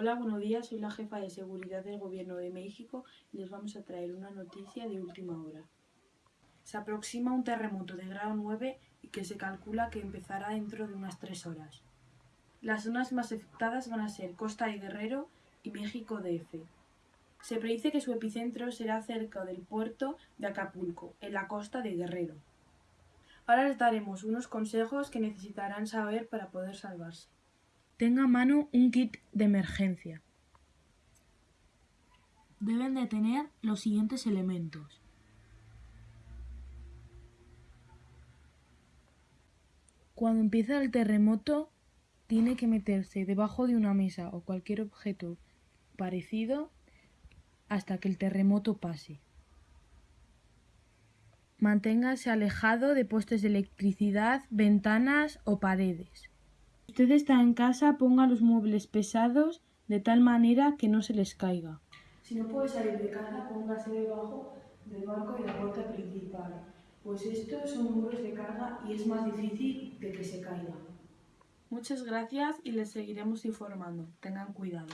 Hola, buenos días. Soy la jefa de seguridad del Gobierno de México y les vamos a traer una noticia de última hora. Se aproxima un terremoto de grado 9 y que se calcula que empezará dentro de unas 3 horas. Las zonas más afectadas van a ser Costa de Guerrero y México DF. Se predice que su epicentro será cerca del puerto de Acapulco, en la costa de Guerrero. Ahora les daremos unos consejos que necesitarán saber para poder salvarse. Tenga a mano un kit de emergencia. Deben de tener los siguientes elementos. Cuando empieza el terremoto, tiene que meterse debajo de una mesa o cualquier objeto parecido hasta que el terremoto pase. Manténgase alejado de postes de electricidad, ventanas o paredes usted está en casa, ponga los muebles pesados de tal manera que no se les caiga. Si no puede salir de casa, póngase debajo del banco de la puerta principal, pues estos son muros de carga y es más difícil de que se caigan. Muchas gracias y les seguiremos informando. Tengan cuidado.